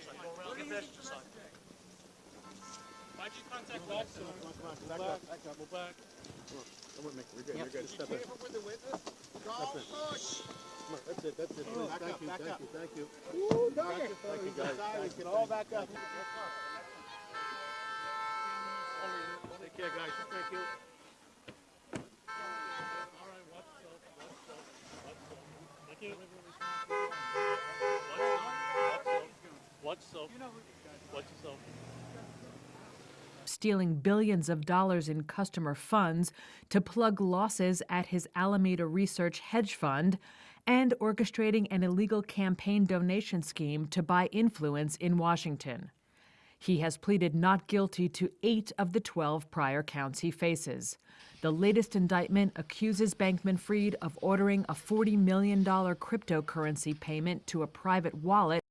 side. Go around the pedestrian side. Why'd you contact Come on, Watson? come on, come on, back up, back up. We're back. Come on. Don't worry, Mick. We're good. Yep. You're good. Step in. with the witness. Golf That's it. push. Come on. That's it. That's it. Oh, back thank up, you. Back thank up. you. Thank you. Ooh, no. Thank you, thank you guys. Thank you. All back up. Take care, guys. Thank you. Yourself. Watch yourself. stealing billions of dollars in customer funds to plug losses at his Alameda Research hedge fund, and orchestrating an illegal campaign donation scheme to buy influence in Washington. He has pleaded not guilty to eight of the 12 prior counts he faces. The latest indictment accuses Bankman Fried of ordering a $40 million cryptocurrency payment to a private wallet